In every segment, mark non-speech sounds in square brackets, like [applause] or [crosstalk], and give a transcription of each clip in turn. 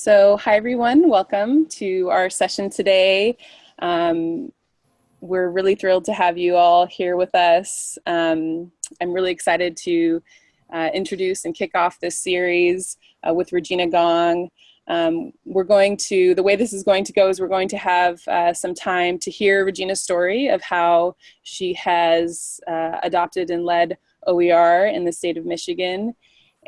So hi everyone, welcome to our session today. Um, we're really thrilled to have you all here with us. Um, I'm really excited to uh, introduce and kick off this series uh, with Regina Gong. Um, we're going to, the way this is going to go is we're going to have uh, some time to hear Regina's story of how she has uh, adopted and led OER in the state of Michigan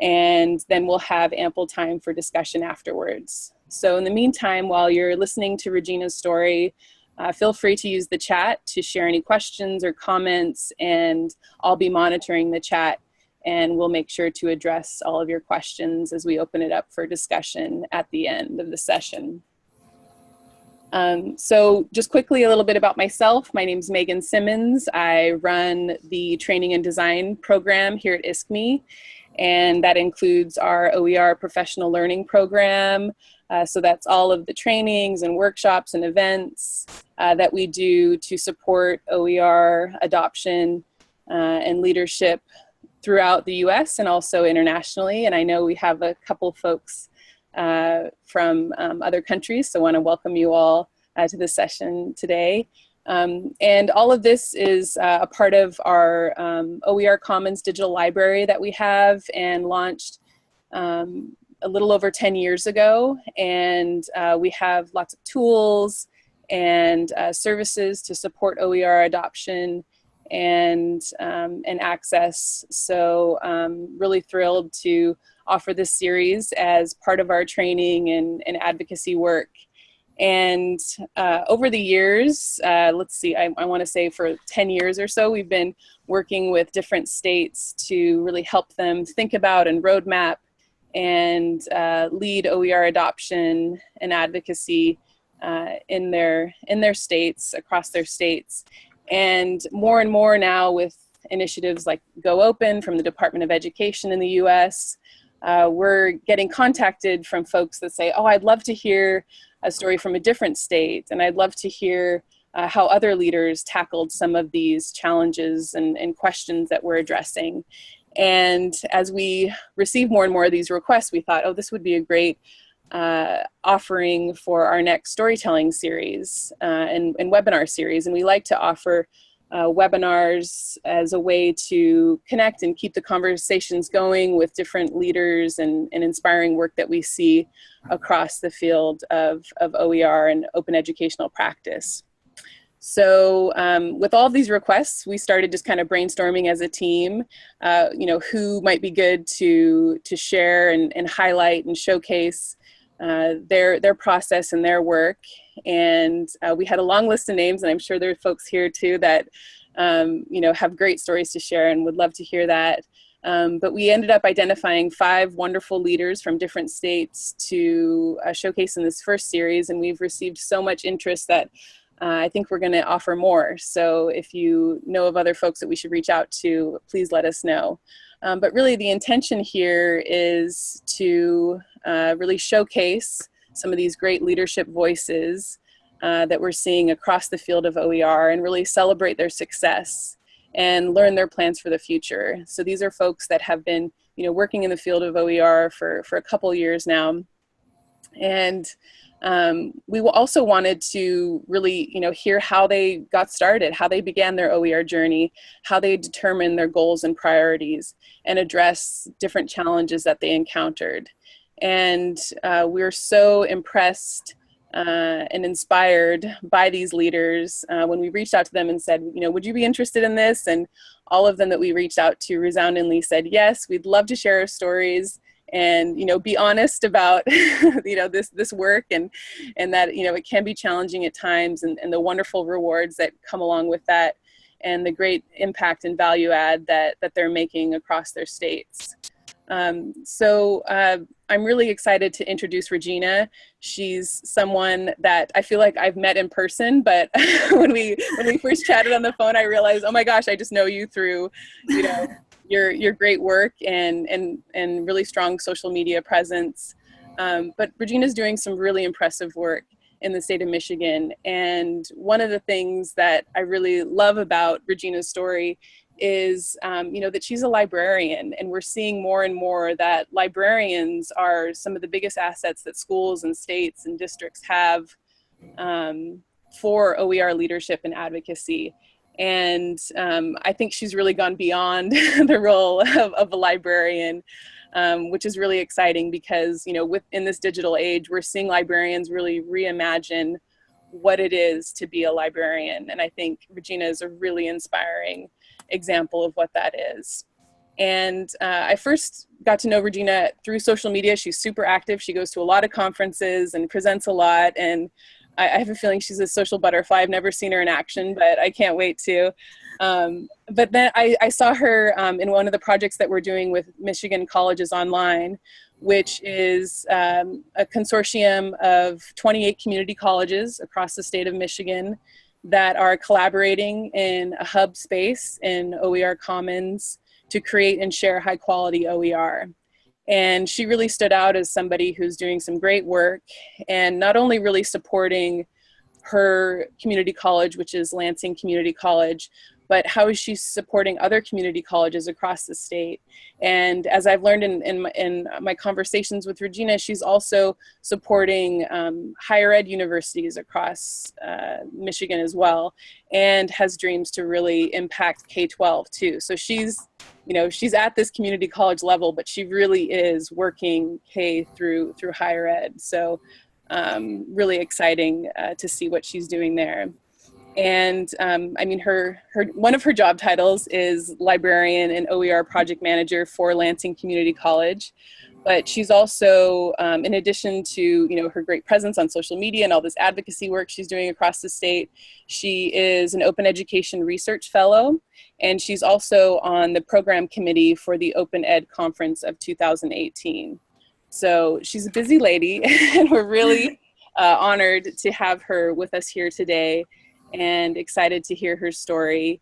and then we'll have ample time for discussion afterwards. So in the meantime, while you're listening to Regina's story, uh, feel free to use the chat to share any questions or comments and I'll be monitoring the chat and we'll make sure to address all of your questions as we open it up for discussion at the end of the session. Um, so just quickly a little bit about myself. My name is Megan Simmons. I run the training and design program here at ISKME and that includes our OER professional learning program. Uh, so that's all of the trainings and workshops and events uh, that we do to support OER adoption uh, and leadership throughout the US and also internationally. And I know we have a couple folks uh, from um, other countries, so want to welcome you all uh, to this session today. Um, and all of this is uh, a part of our um, OER Commons digital library that we have and launched um, a little over 10 years ago. And uh, we have lots of tools and uh, services to support OER adoption and, um, and access. So um, really thrilled to offer this series as part of our training and, and advocacy work. And uh, over the years, uh, let's see, I, I want to say for 10 years or so, we've been working with different states to really help them think about and roadmap and uh, lead OER adoption and advocacy uh, in their in their states across their states, and more and more now with initiatives like Go Open from the Department of Education in the U.S. Uh, we're getting contacted from folks that say, "Oh, I'd love to hear a story from a different state. And I'd love to hear uh, how other leaders tackled some of these challenges and, and questions that we're addressing. And as we receive more and more of these requests, we thought, oh, this would be a great uh, offering for our next storytelling series uh, and, and, webinar series. And we like to offer uh, webinars as a way to connect and keep the conversations going with different leaders and, and inspiring work that we see across the field of, of OER and open educational practice. So um, with all these requests, we started just kind of brainstorming as a team, uh, you know, who might be good to, to share and, and highlight and showcase uh, their, their process and their work. And uh, we had a long list of names, and I'm sure there are folks here too that um, you know, have great stories to share and would love to hear that. Um, but we ended up identifying five wonderful leaders from different states to uh, showcase in this first series, and we've received so much interest that uh, I think we're going to offer more. So if you know of other folks that we should reach out to, please let us know. Um, but really the intention here is to uh, really showcase some of these great leadership voices uh, that we're seeing across the field of OER and really celebrate their success and learn their plans for the future. So these are folks that have been you know, working in the field of OER for, for a couple years now. And um, we also wanted to really you know, hear how they got started, how they began their OER journey, how they determined their goals and priorities, and address different challenges that they encountered. And uh, we're so impressed uh, and inspired by these leaders uh, when we reached out to them and said, you know, would you be interested in this? And all of them that we reached out to resoundingly said, yes, we'd love to share our stories and, you know, be honest about, [laughs] you know, this, this work and, and that, you know, it can be challenging at times and, and the wonderful rewards that come along with that and the great impact and value add that, that they're making across their states. Um, so uh, I'm really excited to introduce Regina. She's someone that I feel like I've met in person, but [laughs] when we when we first chatted on the phone, I realized, oh my gosh, I just know you through, you know, your your great work and and and really strong social media presence. Um, but Regina's doing some really impressive work in the state of Michigan. And one of the things that I really love about Regina's story is, um, you know, that she's a librarian and we're seeing more and more that librarians are some of the biggest assets that schools and states and districts have um, for OER leadership and advocacy. And um, I think she's really gone beyond [laughs] the role of, of a librarian, um, which is really exciting because, you know, within this digital age, we're seeing librarians really reimagine what it is to be a librarian. And I think Regina is a really inspiring example of what that is. And uh, I first got to know Regina through social media. She's super active. She goes to a lot of conferences and presents a lot. And I, I have a feeling she's a social butterfly. I've never seen her in action, but I can't wait to. Um, but then I, I saw her um, in one of the projects that we're doing with Michigan Colleges Online, which is um, a consortium of 28 community colleges across the state of Michigan that are collaborating in a hub space in OER Commons to create and share high quality OER. And she really stood out as somebody who's doing some great work and not only really supporting her community college, which is Lansing Community College, but how is she supporting other community colleges across the state? And as I've learned in, in, my, in my conversations with Regina, she's also supporting um, higher ed universities across uh, Michigan as well, and has dreams to really impact K-12 too. So she's, you know, she's at this community college level, but she really is working K through, through higher ed. So um, really exciting uh, to see what she's doing there and um, I mean her her one of her job titles is librarian and OER project manager for Lansing Community College. But she's also um, in addition to you know her great presence on social media and all this advocacy work she's doing across the state she is an open education research fellow. And she's also on the program committee for the open ed conference of 2018 so she's a busy lady [laughs] and we're really uh, honored to have her with us here today and excited to hear her story.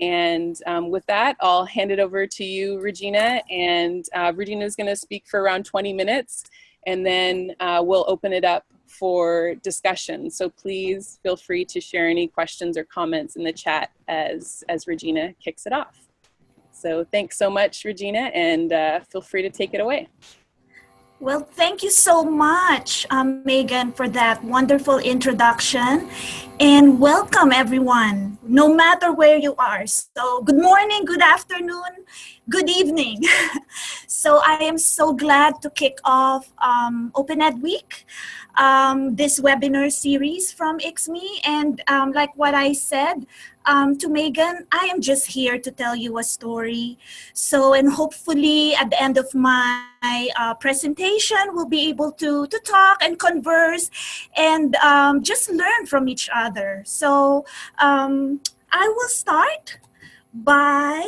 And um, with that, I'll hand it over to you, Regina. And uh, Regina is going to speak for around 20 minutes, and then uh, we'll open it up for discussion. So please feel free to share any questions or comments in the chat as, as Regina kicks it off. So thanks so much, Regina, and uh, feel free to take it away. Well, thank you so much, um, Megan, for that wonderful introduction. And welcome, everyone, no matter where you are. So, good morning, good afternoon, good evening. [laughs] so, I am so glad to kick off um, Open Ed Week, um, this webinar series from ISKME. And um, like what I said, um, to Megan, I am just here to tell you a story. So, and hopefully at the end of my uh, presentation, we'll be able to, to talk and converse and um, just learn from each other. So um, I will start by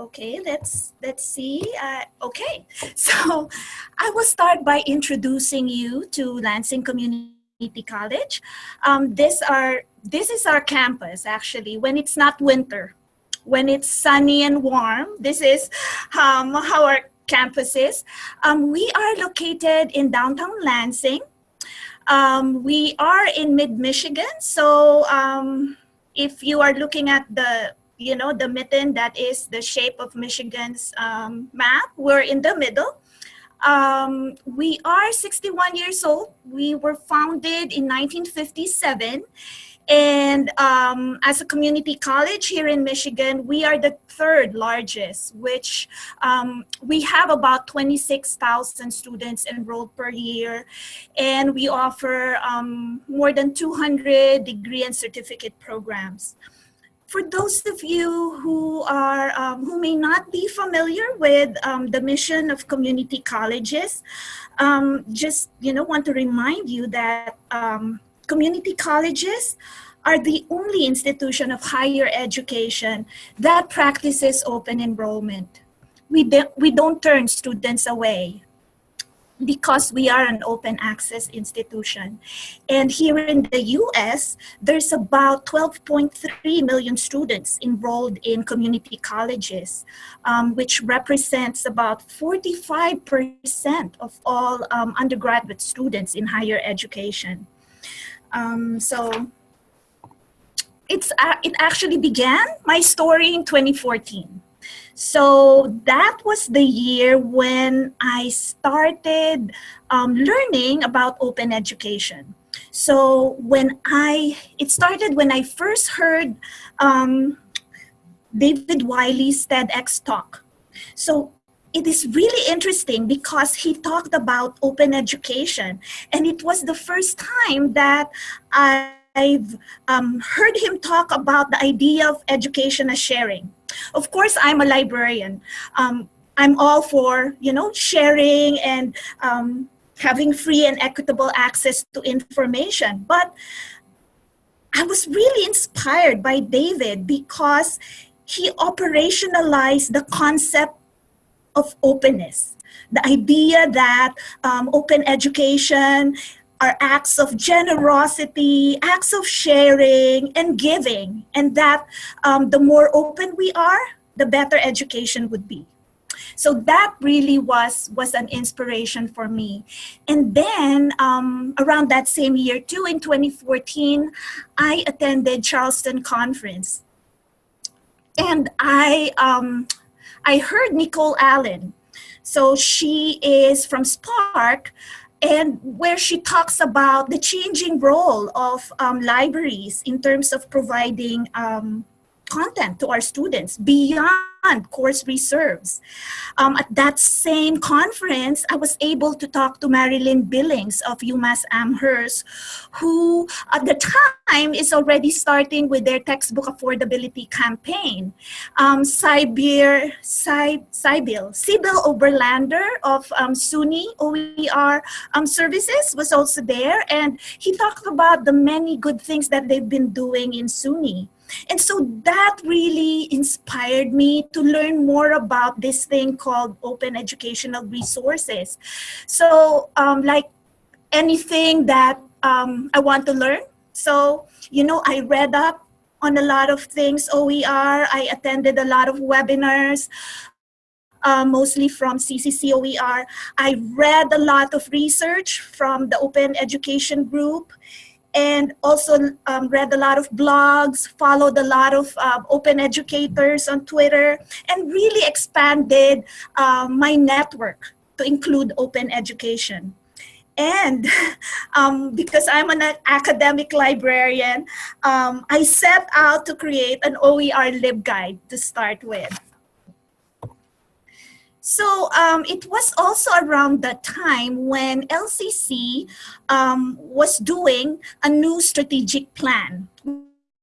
okay let's let's see uh, okay [laughs] so i will start by introducing you to lansing community College. Um, this are this is our campus actually when it's not winter, when it's sunny and warm. This is um, how our campus is. Um, we are located in downtown Lansing. Um, we are in mid-Michigan, so um, if you are looking at the you know the mitten that is the shape of Michigan's um, map, we're in the middle. Um, we are 61 years old. We were founded in 1957. And um, as a community college here in Michigan, we are the third largest, which um, we have about 26,000 students enrolled per year. And we offer um, more than 200 degree and certificate programs for those of you who are um, who may not be familiar with um, the mission of community colleges, um, just you know want to remind you that um, community colleges are the only institution of higher education that practices open enrollment. We, we don't turn students away because we are an open access institution. And here in the US, there's about 12.3 million students enrolled in community colleges, um, which represents about 45% of all um, undergraduate students in higher education. Um, so it's uh, it actually began my story in 2014. So that was the year when I started um, learning about open education. So when I, it started when I first heard um, David Wiley's TEDx talk. So it is really interesting because he talked about open education and it was the first time that I I've um, heard him talk about the idea of education as sharing. Of course, I'm a librarian. Um, I'm all for, you know, sharing and um, having free and equitable access to information. But I was really inspired by David because he operationalized the concept of openness. The idea that um, open education are acts of generosity, acts of sharing and giving, and that um, the more open we are, the better education would be. So that really was, was an inspiration for me. And then um, around that same year too, in 2014, I attended Charleston Conference. And I, um, I heard Nicole Allen. So she is from SPARC, and where she talks about the changing role of um, libraries in terms of providing um, content to our students beyond course reserves. Um, at that same conference, I was able to talk to Marilyn Billings of UMass Amherst, who at the time is already starting with their textbook affordability campaign. Um, Cyril Oberlander of um, SUNY OER um, services was also there, and he talked about the many good things that they've been doing in SUNY. And so that really inspired me to learn more about this thing called open educational resources. So um, like anything that um, I want to learn. So, you know, I read up on a lot of things, OER. I attended a lot of webinars. Uh, mostly from CCC OER. I read a lot of research from the Open Education Group and also um, read a lot of blogs, followed a lot of uh, open educators on Twitter, and really expanded uh, my network to include open education. And [laughs] um, because I'm an academic librarian, um, I set out to create an OER LibGuide to start with. So um, it was also around that time when LCC um, was doing a new strategic plan.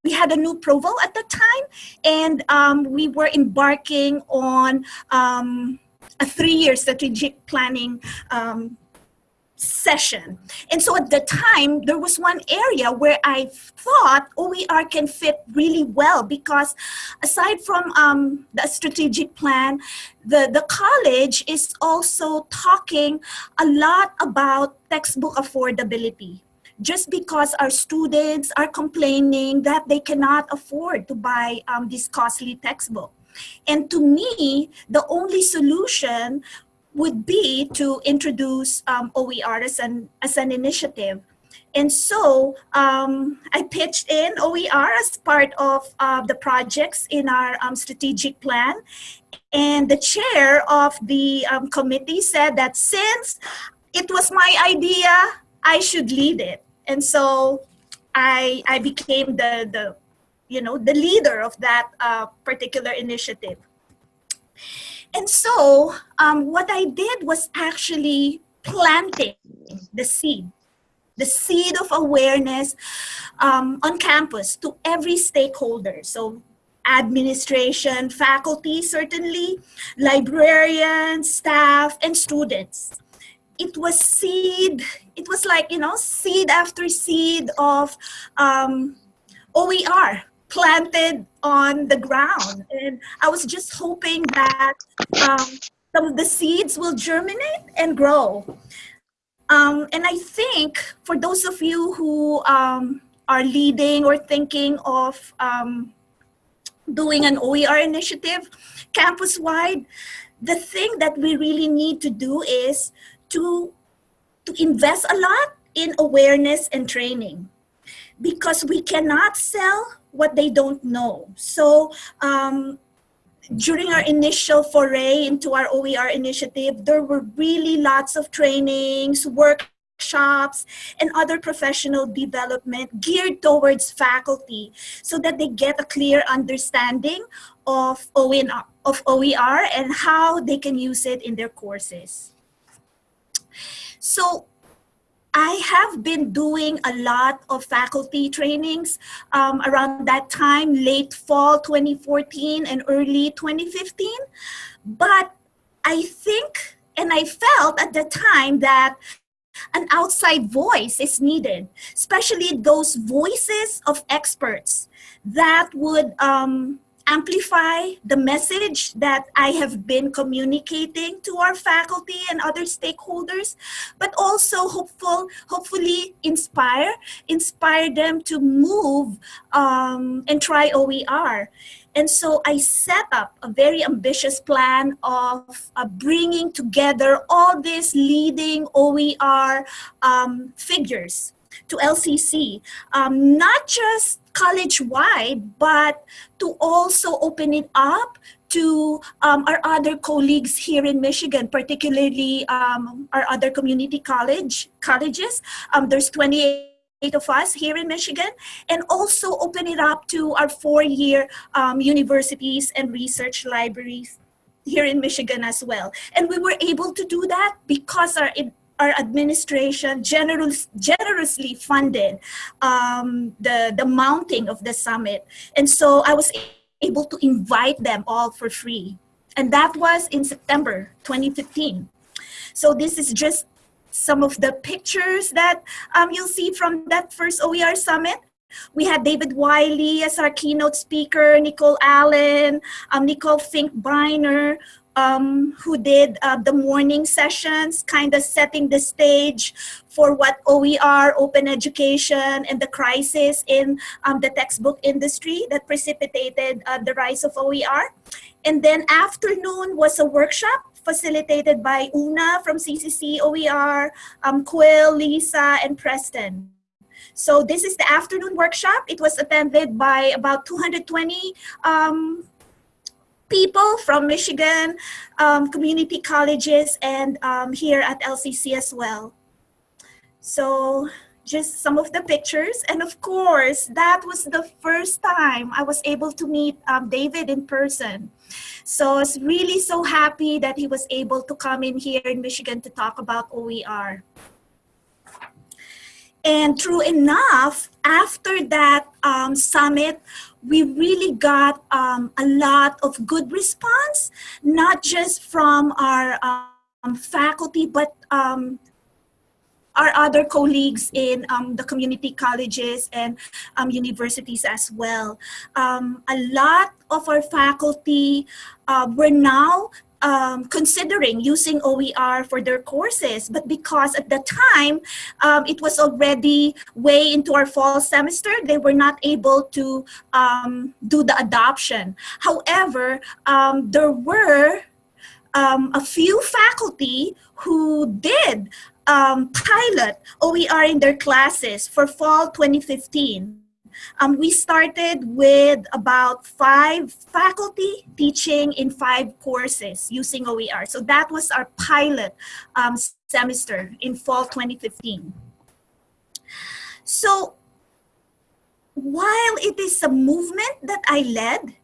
We had a new Provo at the time, and um, we were embarking on um, a three-year strategic planning um, session. And so at the time, there was one area where I thought OER can fit really well because aside from um, the strategic plan, the, the college is also talking a lot about textbook affordability just because our students are complaining that they cannot afford to buy um, this costly textbook. And to me, the only solution would be to introduce um, OER as an, as an initiative. And so um, I pitched in OER as part of uh, the projects in our um, strategic plan. And the chair of the um, committee said that since it was my idea, I should lead it. And so I, I became the, the, you know, the leader of that uh, particular initiative. And so um, what I did was actually planting the seed, the seed of awareness um, on campus to every stakeholder. So administration, faculty, certainly, librarians, staff, and students. It was seed, it was like, you know, seed after seed of um, OER, planted on the ground. And I was just hoping that um, some of the seeds will germinate and grow. Um, and I think for those of you who um, are leading or thinking of um, doing an OER initiative campus-wide, the thing that we really need to do is to, to invest a lot in awareness and training because we cannot sell what they don't know. So um, during our initial foray into our OER initiative, there were really lots of trainings, workshops, and other professional development geared towards faculty so that they get a clear understanding of OER, of OER and how they can use it in their courses. So I have been doing a lot of faculty trainings um, around that time, late fall 2014 and early 2015. But I think and I felt at the time that an outside voice is needed, especially those voices of experts that would um, amplify the message that I have been communicating to our faculty and other stakeholders, but also hopeful, hopefully inspire, inspire them to move um, and try OER. And so I set up a very ambitious plan of uh, bringing together all these leading OER um, figures to LCC, um, not just college-wide, but to also open it up to um, our other colleagues here in Michigan, particularly um, our other community college colleges. Um, there's 28 of us here in Michigan, and also open it up to our four-year um, universities and research libraries here in Michigan as well. And we were able to do that because our our administration generous, generously funded um, the, the mounting of the summit. And so I was able to invite them all for free. And that was in September 2015. So this is just some of the pictures that um, you'll see from that first OER summit. We had David Wiley as our keynote speaker, Nicole Allen, um, Nicole Finkbeiner, um, who did uh, the morning sessions, kind of setting the stage for what OER, open education, and the crisis in um, the textbook industry that precipitated uh, the rise of OER. And then afternoon was a workshop facilitated by Una from CCC OER, um, Quill, Lisa, and Preston. So this is the afternoon workshop. It was attended by about 220 um, people from Michigan um, community colleges and um, here at LCC as well. So just some of the pictures. And of course, that was the first time I was able to meet um, David in person. So I was really so happy that he was able to come in here in Michigan to talk about OER. And true enough, after that um, summit, we really got um, a lot of good response, not just from our um, faculty, but um, our other colleagues in um, the community colleges and um, universities as well. A lot of our faculty uh, were now um, considering using OER for their courses, but because at the time um, it was already way into our fall semester, they were not able to um, do the adoption. However, um, there were um, a few faculty who did um, pilot OER in their classes for fall 2015. Um, we started with about five faculty teaching in five courses using OER. So that was our pilot um, semester in fall 2015. So while it is a movement that I led,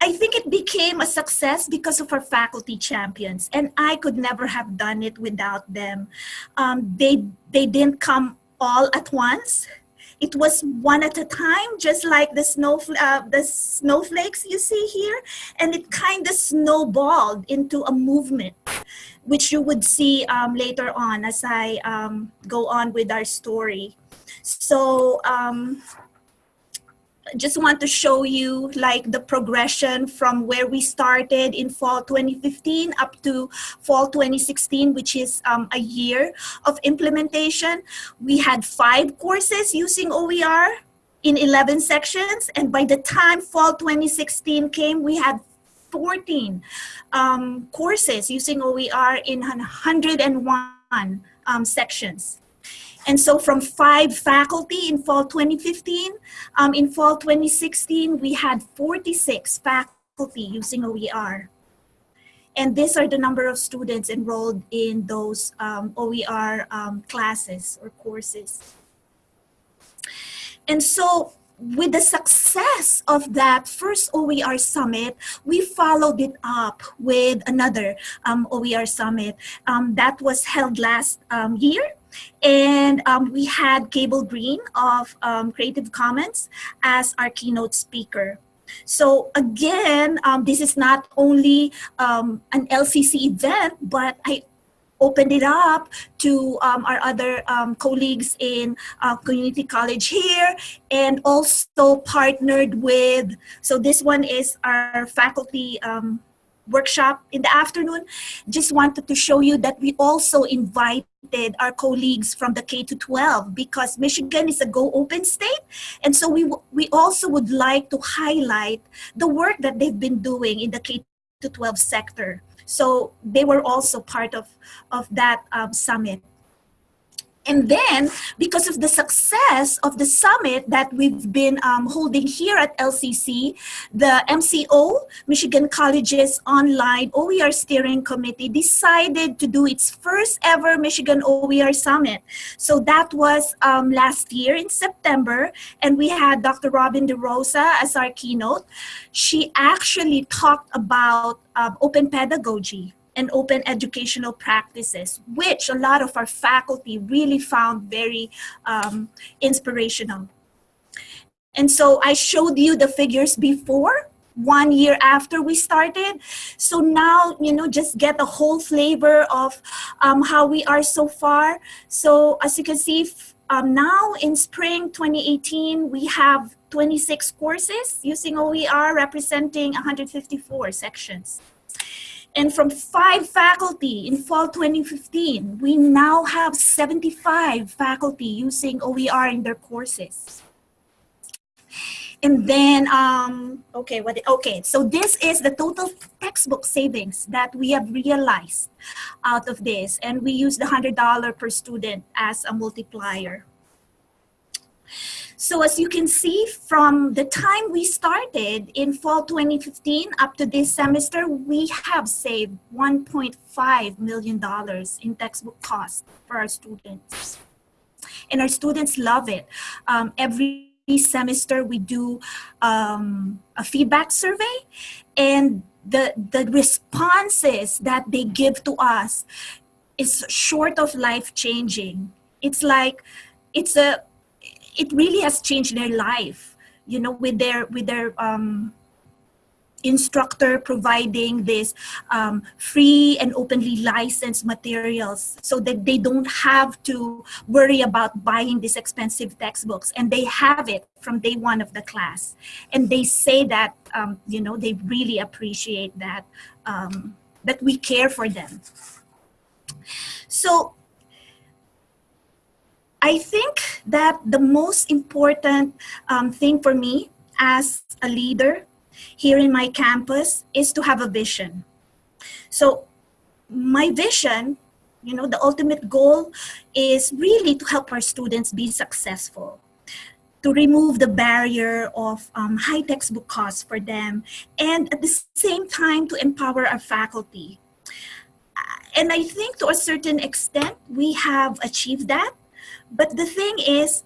I think it became a success because of our faculty champions, and I could never have done it without them. Um, they they didn't come all at once it was one at a time, just like the, snow, uh, the snowflakes you see here. And it kind of snowballed into a movement, which you would see um, later on as I um, go on with our story. So um, just want to show you like the progression from where we started in fall 2015 up to fall 2016, which is um, a year of implementation. We had five courses using OER in 11 sections. And by the time fall 2016 came, we had 14 um, courses using OER in 101 um, sections. And so from five faculty in fall 2015, um, in fall 2016, we had 46 faculty using OER. And these are the number of students enrolled in those um, OER um, classes or courses. And so with the success of that first OER summit, we followed it up with another um, OER summit um, that was held last um, year. And um, we had Cable Green of um, Creative Commons as our keynote speaker. So again, um, this is not only an LCC event, but I opened it up to um, our other um, colleagues in uh, community college here and also partnered with, so this one is our faculty um, workshop in the afternoon. Just wanted to show you that we also invited our colleagues from the K to 12 because Michigan is a go open state. And so we, we also would like to highlight the work that they've been doing in the K to 12 sector. So they were also part of, of that um, summit. And then, because of the success of the summit that we've been um, holding here at LCC, the MCO, Michigan Colleges Online OER Steering Committee, decided to do its first ever Michigan OER Summit. So that was um, last year in September, and we had Dr. Robin DeRosa as our keynote. She actually talked about um, open pedagogy and open educational practices, which a lot of our faculty really found very um, inspirational. And so I showed you the figures before, one year after we started. So now, you know, just get a whole flavor of um, how we are so far. So as you can see, um, now in spring 2018, we have 26 courses using OER representing 154 sections. And from five faculty in fall 2015, we now have 75 faculty using OER in their courses. And then, um, okay, what? Okay, so this is the total textbook savings that we have realized out of this. And we use the $100 per student as a multiplier. So as you can see from the time we started in fall 2015 up to this semester, we have saved $1.5 million in textbook costs for our students. And our students love it. Um, every semester we do um, a feedback survey and the, the responses that they give to us is short of life changing. It's like, it's a it really has changed their life you know with their with their um, instructor providing this um, free and openly licensed materials so that they don't have to worry about buying these expensive textbooks. And they have it from day one of the class. And they say that um, you know they really appreciate that um, that we care for them. So I think that the most important um, thing for me as a leader here in my campus is to have a vision. So my vision, you know, the ultimate goal is really to help our students be successful to remove the barrier of um, high textbook costs for them and at the same time to empower our faculty. And I think to a certain extent, we have achieved that but the thing is,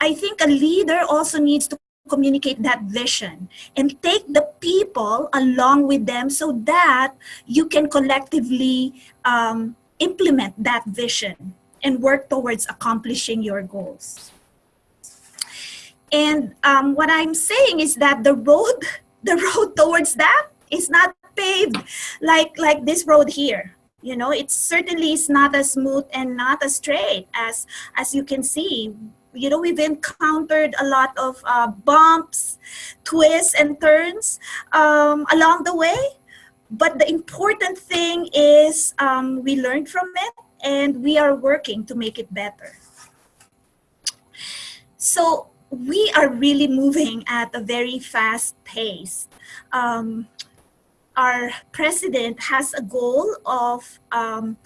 I think a leader also needs to communicate that vision and take the people along with them so that you can collectively um, implement that vision and work towards accomplishing your goals. And um, what I'm saying is that the road, [laughs] the road towards that is not paved like, like this road here you know it certainly is not as smooth and not as straight as as you can see. You know we've encountered a lot of uh, bumps twists and turns um, along the way. But the important thing is um, we learned from it and we are working to make it better. So we are really moving at a very fast pace. Um, our president has a goal of um,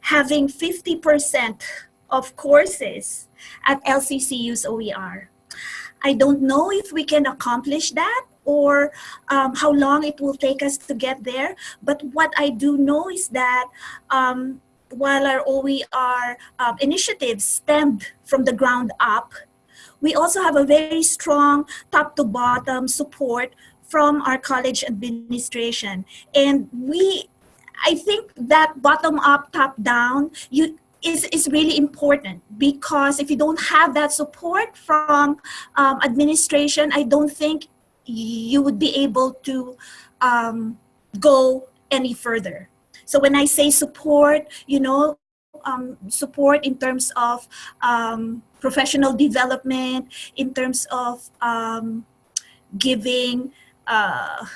having 50% of courses at LCCU's OER. I don't know if we can accomplish that or um, how long it will take us to get there. But what I do know is that um, while our OER um, initiatives stemmed from the ground up, we also have a very strong top to bottom support from our college administration. And we, I think that bottom up, top down, you, is, is really important because if you don't have that support from um, administration, I don't think you would be able to um, go any further. So when I say support, you know, um, support in terms of um, professional development, in terms of um, giving uh,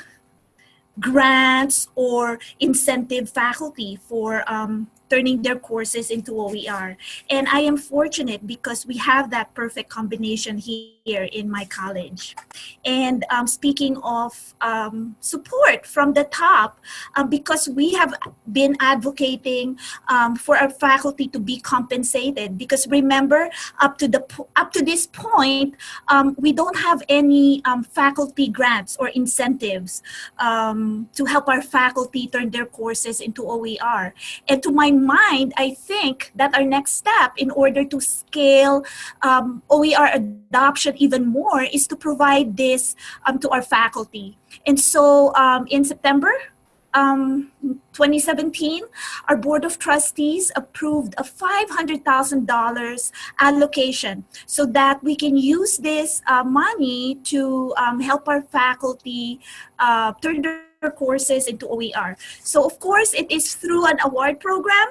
grants or incentive faculty for um, turning their courses into OER. And I am fortunate because we have that perfect combination here in my college. And um, speaking of um, support from the top, um, because we have been advocating um, for our faculty to be compensated. Because remember, up to the up to this point, um, we don't have any um, faculty grants or incentives to help our faculty turn their courses into OER. And to my mind, I think that our next step in order to scale OER adoption even more is to provide this um, to our faculty. And so um, in September, um, 2017, our Board of Trustees approved a $500,000 allocation so that we can use this uh, money to um, help our faculty uh, turn their courses into OER. So of course, it is through an award program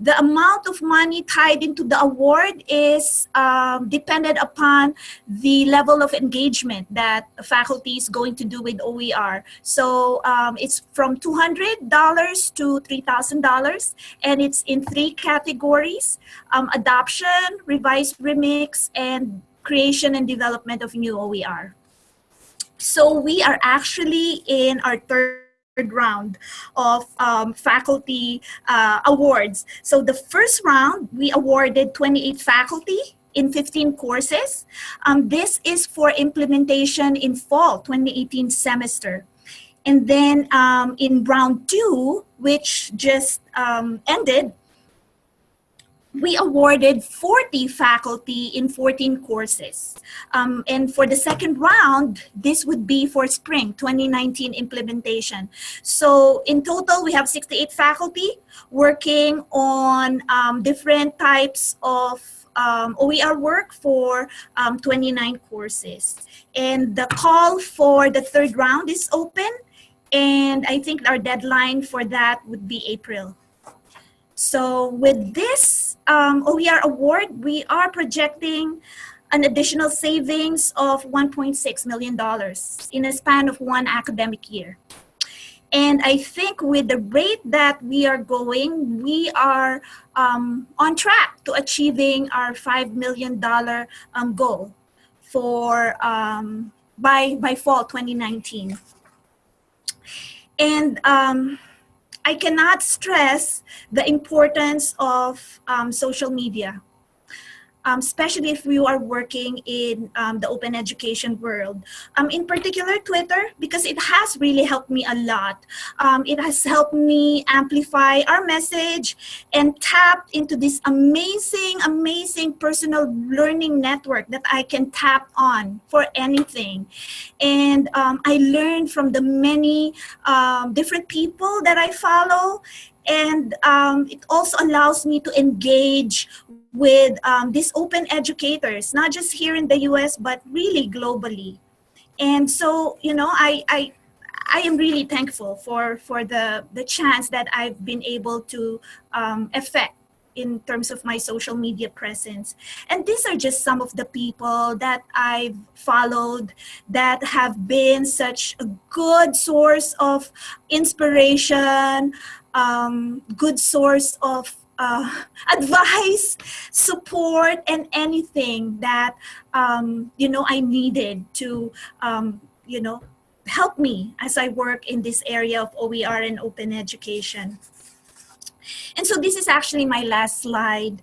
the amount of money tied into the award is um, dependent upon the level of engagement that faculty is going to do with OER. So um, it's from $200 to $3,000 and it's in three categories, um, adoption, revised remix, and creation and development of new OER. So we are actually in our third round of um, faculty uh, awards. So the first round, we awarded 28 faculty in 15 courses. Um, this is for implementation in fall 2018 semester. And then um, in round two, which just um, ended, we awarded 40 faculty in 14 courses. Um, and for the second round, this would be for spring 2019 implementation. So in total, we have 68 faculty working on um, different types of um, OER work for um, 29 courses. And the call for the third round is open. And I think our deadline for that would be April. So with this um, OER award, we are projecting an additional savings of $1.6 million in a span of one academic year. And I think with the rate that we are going, we are um, on track to achieving our $5 million um, goal for um, by, by fall 2019. And um, I cannot stress the importance of um, social media um, especially if you are working in um, the open education world. Um, in particular, Twitter, because it has really helped me a lot. Um, it has helped me amplify our message and tap into this amazing, amazing personal learning network that I can tap on for anything. And um, I learned from the many um, different people that I follow and um, it also allows me to engage with um, these open educators, not just here in the US, but really globally. And so, you know, I, I, I am really thankful for, for the, the chance that I've been able to um, affect in terms of my social media presence. And these are just some of the people that I've followed that have been such a good source of inspiration, um, good source of uh, [laughs] advice, support, and anything that um, you know I needed to um, you know help me as I work in this area of OER and open education. And so this is actually my last slide.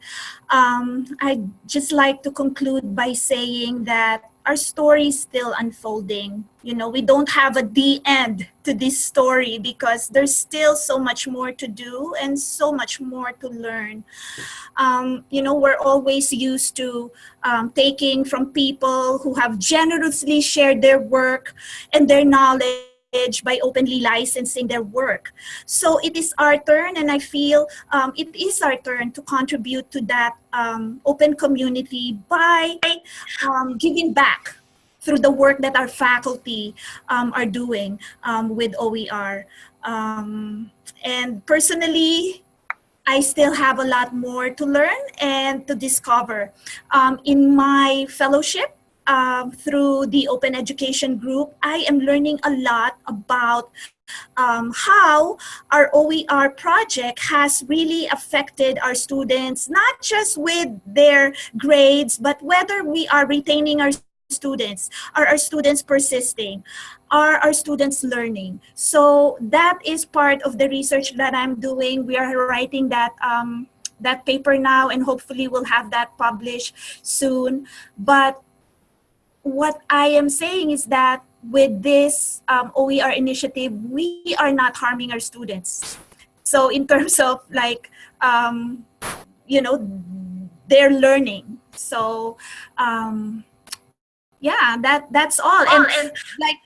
Um, I'd just like to conclude by saying that our story is still unfolding. You know, we don't have a the end to this story because there's still so much more to do and so much more to learn. Um, you know, we're always used to um, taking from people who have generously shared their work and their knowledge by openly licensing their work. So it is our turn, and I feel um, it is our turn to contribute to that um, open community by um, giving back through the work that our faculty um, are doing um, with OER. Um, and personally, I still have a lot more to learn and to discover. in my fellowship, um, through the Open Education Group, I am learning a lot about um, how our OER project has really affected our students, not just with their grades, but whether we are retaining our students, are our students persisting, are our students learning. So that is part of the research that I'm doing. We are writing that um, that paper now and hopefully we'll have that published soon. But what I am saying is that with this um, OER initiative, we are not harming our students. So in terms of like, um, you know, they're learning. So um, yeah, that that's all. And, and like,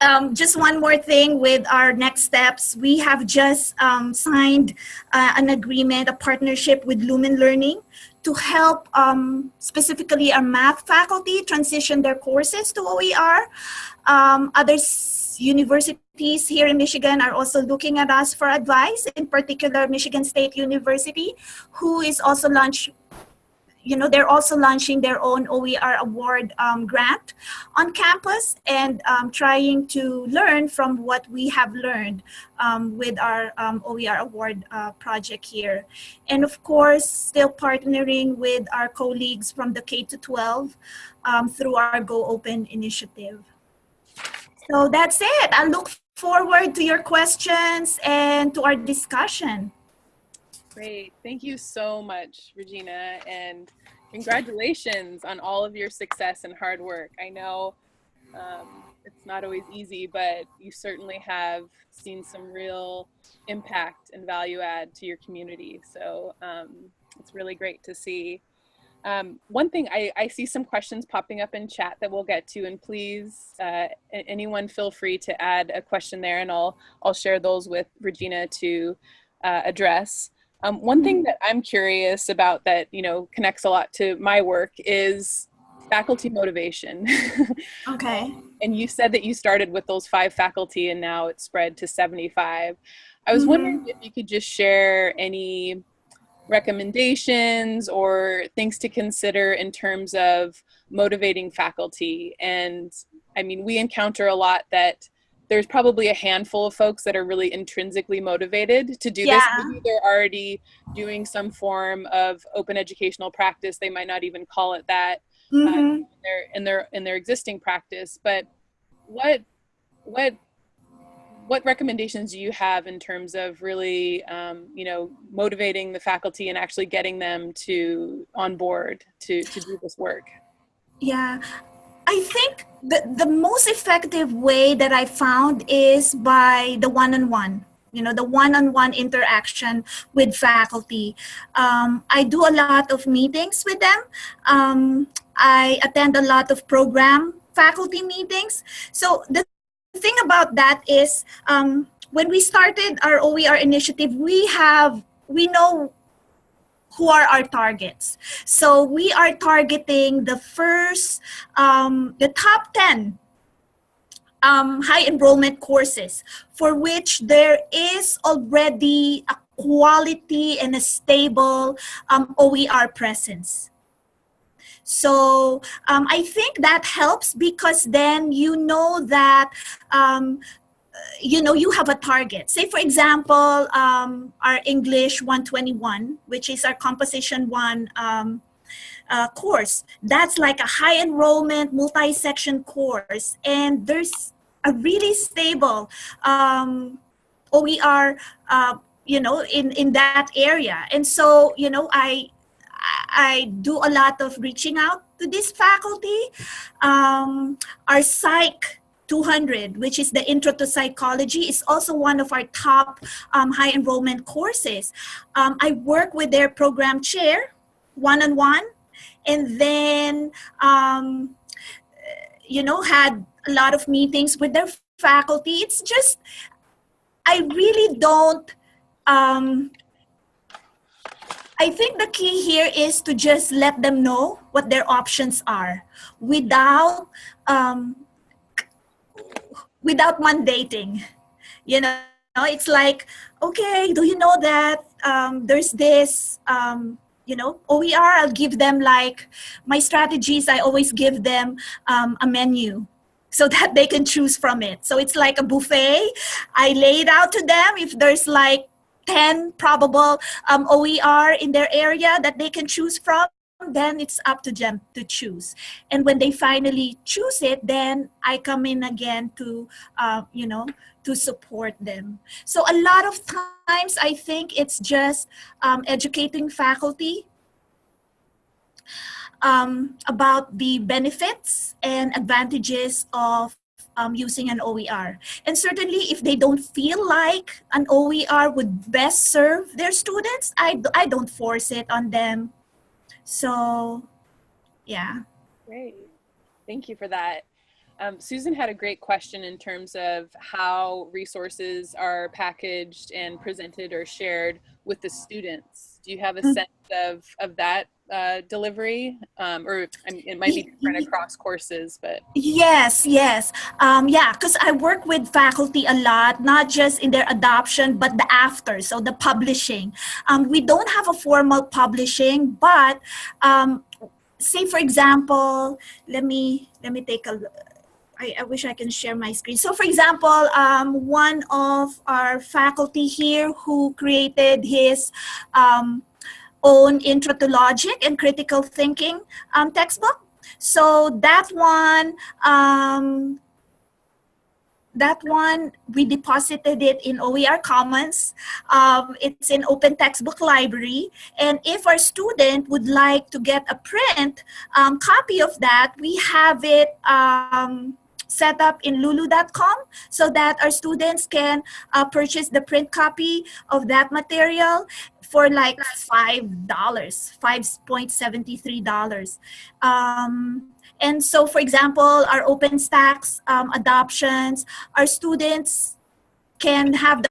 um, just one more thing with our next steps. We have just um, signed uh, an agreement, a partnership with Lumen Learning to help um, specifically our math faculty transition their courses to OER. Um, other universities here in Michigan are also looking at us for advice, in particular Michigan State University, who is also launched you know, they're also launching their own OER award um, grant on campus and um, trying to learn from what we have learned um, with our um, OER award uh, project here. And of course, still partnering with our colleagues from the K-12 um, through our Go Open initiative. So that's it. I look forward to your questions and to our discussion. Great. Thank you so much, Regina, and congratulations on all of your success and hard work. I know um, it's not always easy, but you certainly have seen some real impact and value add to your community. So um, it's really great to see. Um, one thing, I, I, see some questions popping up in chat that we'll get to, and please, uh, anyone feel free to add a question there, and I'll, I'll share those with Regina to uh, address. Um, one thing mm-hmm. that I'm curious about that, you know, connects a lot to my work is faculty motivation. [laughs] okay. and you said that you started with those five faculty and now it's spread to 75. I was mm -hmm. wondering if you could just share any recommendations or things to consider in terms of motivating faculty. And I mean, we encounter a lot that there's probably a handful of folks that are really intrinsically motivated to do yeah. this. Maybe they're already doing some form of open educational practice. They might not even call it that mm-hmm. uh, in, their, in their in their existing practice. But what what what recommendations do you have in terms of really um, you know motivating the faculty and actually getting them to on board to to do this work? Yeah, I think the, the most effective way that I found is by the one-on-one. You know, the one-on-one interaction with faculty. Um, I do a lot of meetings with them. Um, I attend a lot of program faculty meetings. So the thing about that is um, when we started our OER initiative, we have, we know who are our targets. So we are targeting the first, um, the top 10 um, high enrollment courses for which there is already a quality and a stable um, OER presence. So um, I think that helps because then you know that um, you know, you have a target. Say, for example, um, our English 121, which is our Composition 1 um, uh, course. That's like a high enrollment, multi-section course. And there's a really stable um, OER uh, you know, in, in that area. And so, you know, I, I do a lot of reaching out to this faculty. Um, our psych 200, which is the Intro to Psychology, is also one of our top um, high enrollment courses. Um, I work with their program chair, one-on-one, -on -one, and then, um, you know, had a lot of meetings with their faculty. It's just, I really don't, um, I think the key here is to just let them know what their options are without um, without mandating. You know, it's like, okay, do you know that um, there's this, um, you know, OER, I'll give them like, my strategies, I always give them um, a menu [laughs] so that they can choose from it. So it's like a buffet. I lay it out to them if there's like 10 probable um, OER in their area that they can choose from then it's up to them to choose. And when they finally choose it, then I come in again to, uh, you know, to support them. So a lot of times I think it's just um, educating faculty um, about the benefits and advantages of um, using an OER. And certainly if they don't feel like an OER would best serve their students, I, I don't force it on them. So, yeah. Great. Thank you for that. Um, Susan had a great question in terms of how resources are packaged and presented or shared with the students. Do you have a mm. sense of, of that uh, delivery? Um, or I mean, it might be different across courses, but. Yes, yes. Um, yeah, because I work with faculty a lot, not just in their adoption, but the after, so the publishing. Um, we don't have a formal publishing, but um, say for example, let me, let me take a I, I, wish I can share my screen. So for example, um, one of our faculty here who created his um, own intro to logic and critical thinking um, textbook. So that one, um, that one, we deposited it in OER Commons. Um, it's in Open Textbook Library. And if our student would like to get a print um, copy of that, we have it um, set up in lulu.com so that our students can uh, purchase the print copy of that material for like $5, $5.73. Um, and so, for example, our OpenStax um, adoptions, our students can have the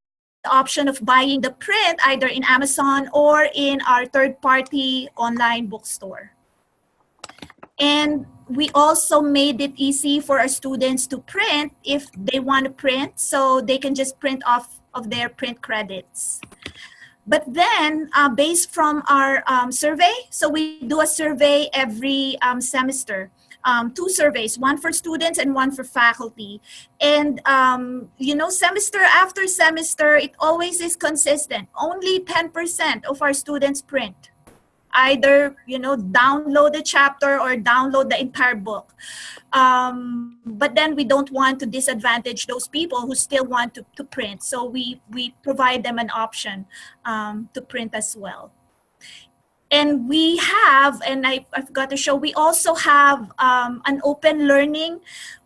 option of buying the print either in Amazon or in our third-party online bookstore. And we also made it easy for our students to print if they want to print, so they can just print off of their print credits. But then, uh, based from our um, survey, so we do a survey every um, semester, um, two surveys, one for students and one for faculty. And, um, you know, semester after semester, it always is consistent. Only 10% of our students print either you know download the chapter or download the entire book. Um, but then we don't want to disadvantage those people who still want to, to print. So we we provide them an option um, to print as well. And we have and I, I forgot to show we also have um, an open learning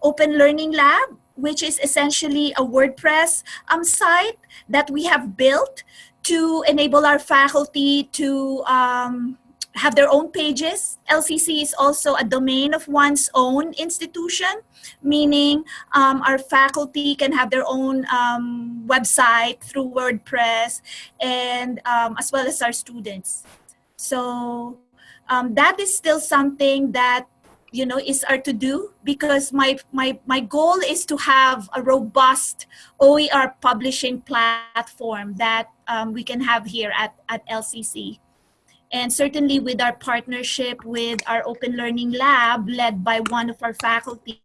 open learning lab which is essentially a WordPress um, site that we have built to enable our faculty to um, have their own pages. LCC is also a domain of one's own institution, meaning um, our faculty can have their own um, website through WordPress and um, as well as our students. So um, that is still something that you know is our to do because my my my goal is to have a robust OER publishing platform that um, we can have here at at LCC and certainly with our partnership with our open learning lab led by one of our faculty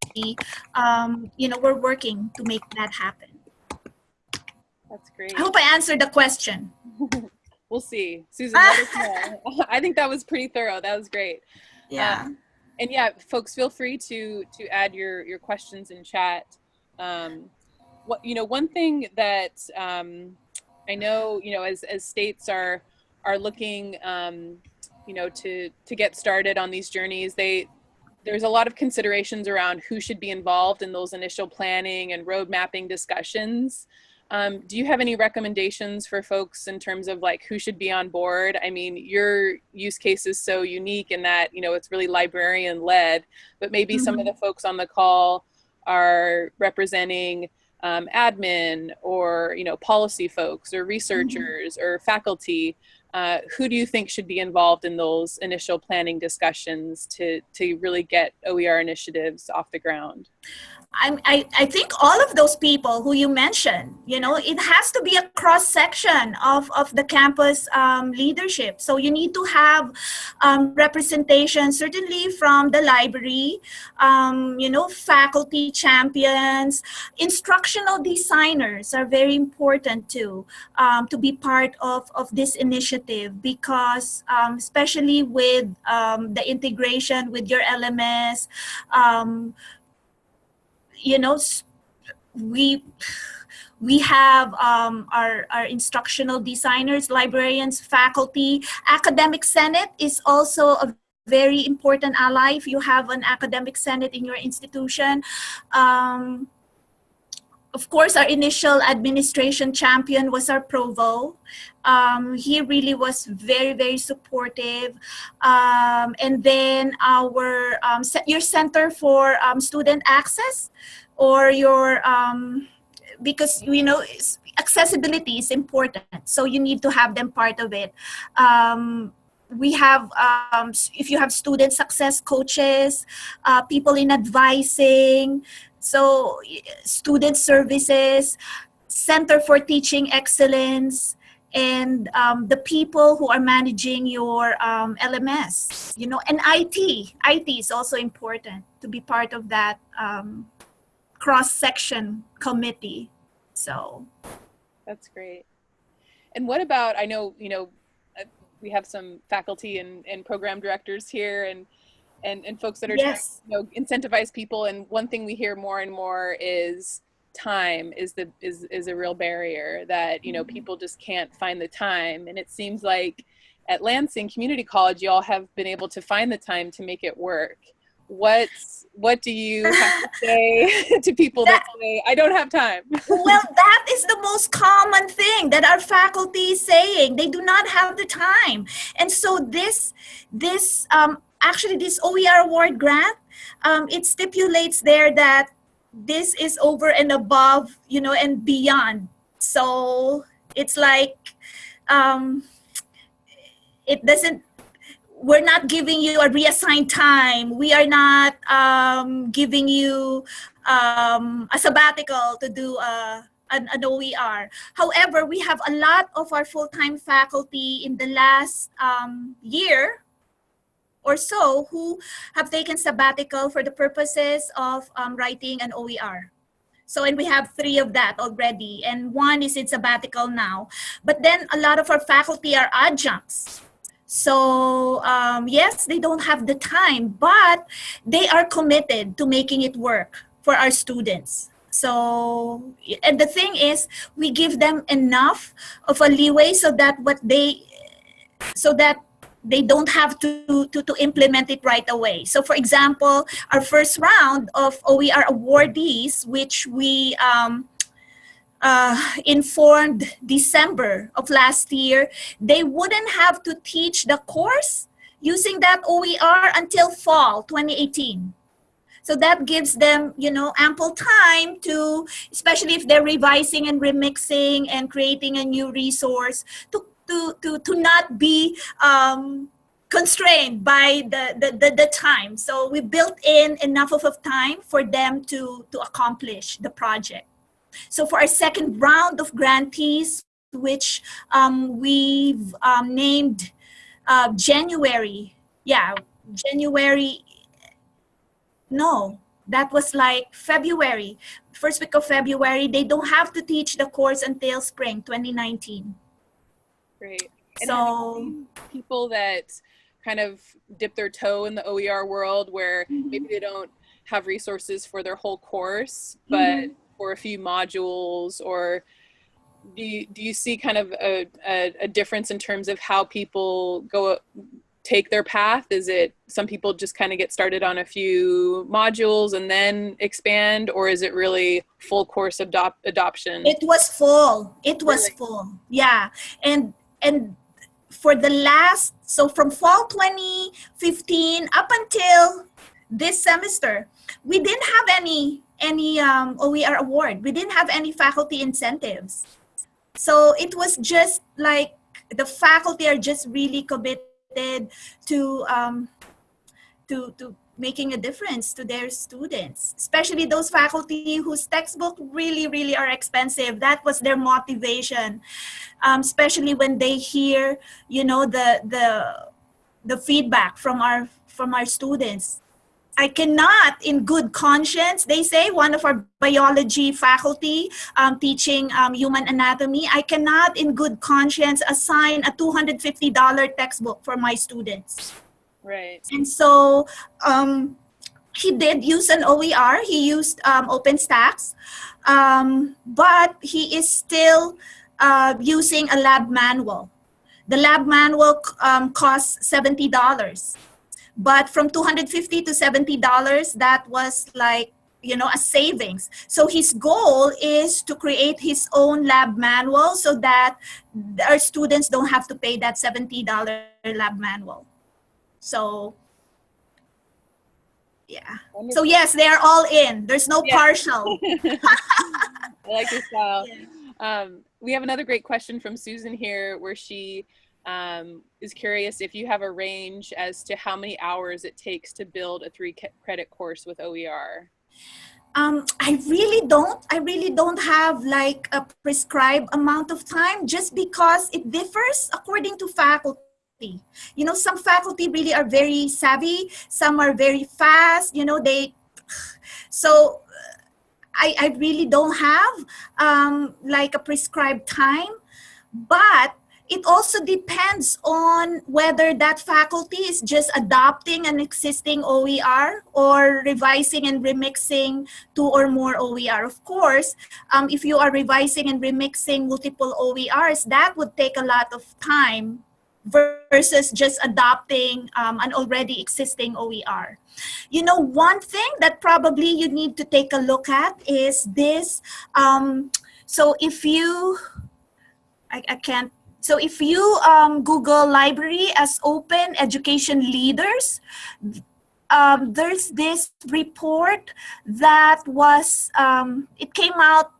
um, you know we're working to make that happen. That's great. I hope i answered the question. [laughs] We'll see. Susan [laughs] i think that was pretty thorough. That was great. Yeah. Um, and yeah, folks, feel free to to add your your questions in chat. Um, what you know, one thing that um, I know, you know, as, as states are, are looking, um, you know, to, to get started on these journeys, they, there's a lot of considerations around who should be involved in those initial planning and road mapping discussions. Um, do you have any recommendations for folks in terms of like who should be on board? I mean, your use case is so unique in that, you know, it's really librarian led, but maybe mm -hmm. some of mm-hmm. the folks on the call are representing um, admin or, you know, policy folks or mm-hmm. researchers mm -hmm. or faculty. Uh, who do you think should be involved in those initial planning discussions to, to really get OER initiatives off the ground? I, I think all of those people who you mentioned, you know, it has to be a cross section of, of the campus um, leadership. So you need to have um, representation, certainly from the library, um, you know, faculty champions, instructional designers are very important too, um, to be part of, of this initiative because um, especially with um, the integration with your LMS, you know, we we have um, our, our instructional designers, librarians, faculty. Academic Senate is also a very important ally if you have an academic senate in your institution. Um, of course, our initial administration champion was our provo. Um, he really was very, very supportive. Um, and then our um, your Center for um, Student Access or your, um, because you know, accessibility is important. So you need to have them part of it we have, um, if you have student success coaches, uh, people in advising, so student services, Center for Teaching Excellence, and um, the people who are managing your um, LMS, you know, and IT. IT is also important to be part of that um, cross-section committee. So that's great. And what about, I know, you know, uh, we have some faculty and, and program directors here and and, and folks that are yes. trying to you know, incentivize people. And one thing we hear more and more is time is the is is a real barrier that you know mm-hmm. people just can't find the time. And it seems like at Lansing Community College, you all have been able to find the time to make it work. What's what do you [laughs] have to say [laughs] to people that, that, say i don't have time [laughs] well that is the most common thing that our faculty is saying they do not have the time and so this this um, actually this OER award grant, um, it stipulates there that this is over and above, you know, and beyond. So it's like, um, it doesn't, we're not giving you a reassigned time. We are not um, giving you um, a sabbatical to do a, an, an, OER. However, we have a lot of our full-time faculty in the last um, year or so who have taken sabbatical for the purposes of um, writing an OER. So, and we have three of that already, and one is in sabbatical now. But then a lot of our faculty are adjuncts. So, um, yes, they don't have the time, but they are committed to making it work for our students. So, and the thing is, we give them enough of a leeway so that what they, so that they don't have to, to, to implement it right away. So for example, our first round of OER awardees, which we um, uh, informed December of last year, they wouldn't have to teach the course using that OER until fall 2018. So that gives them, you know, ample time to, especially if they're revising and remixing and creating a new resource, to to, to, to not be um, constrained by the, the, the, the, time. So we built in enough of a time for them to, to accomplish the project. So for our second round of grantees, which um, we've um, named uh, January, yeah, January, no, that was like February, first week of February, they don't have to teach the course until spring 2019. Great. And so people that kind of dip their toe in the OER world where mm -hmm. maybe they don't have resources for their whole course, but mm -hmm. for a few modules or do you, do you see kind of a, a, a difference in terms of how people go take their path? Is it some people just kind of get started on a few modules and then expand, or is it really full course adopt adoption? It was full. It was really? full. Yeah, and and for the last so from fall 2015 up until this semester, we didn't have any any um, OER award. We didn't have any faculty incentives. So it was just like the faculty are just really committed to um, to to making a difference to their students, especially those faculty whose textbook really, really are expensive. That was their motivation, um, especially when they hear, you know, the the the feedback from our from our students. I cannot, in good conscience, they say, one of our biology faculty um, teaching um, human anatomy, I cannot, in good conscience, assign a $250 textbook for my students. Right. And so um, he did use an OER, he used um, OpenStax, um, but he is still uh, using a lab manual. The lab manual um, costs $70 but from 250 to 70 dollars that was like you know a savings. So his goal is to create his own lab manual so that our students don't have to pay that 70 dollar lab manual so yeah so yes they are all in there's no yeah. partial [laughs] i like your style [laughs] yeah. um, we have another great question from susan here where she um, is curious if you have a range as to how many hours it takes to build a three credit course with OER. Um, I really don't. I really don't have like a prescribed amount of time just because it differs according to faculty. You know, some faculty really are very savvy, some are very fast, you know, they, [sighs] so I, I really don't have um, like a prescribed time, but it also depends on whether that faculty is just adopting an existing OER or revising and remixing two or more OER. Of course, um, if you are revising and remixing multiple OERs, that would take a lot of time versus just adopting um, an already existing OER. You know, one thing that probably you need to take a look at is this. Um, so if you, I, I can't so if you um, Google library as open education leaders, um, there's this report that was, um, it came out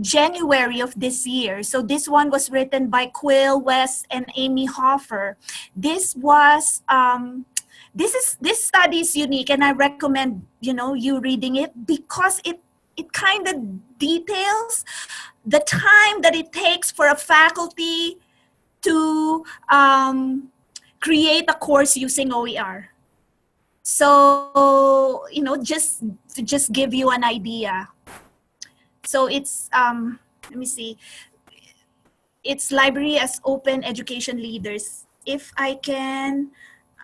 January of this year. So this one was written by Quill West and Amy Hofer. This was, um, this is, this study is unique and I recommend, you know, you reading it because it, it kind of details the time that it takes for a faculty to um, create a course using OER. So, you know, just to just give you an idea. So it's, um, let me see, it's library as open education leaders. If I can,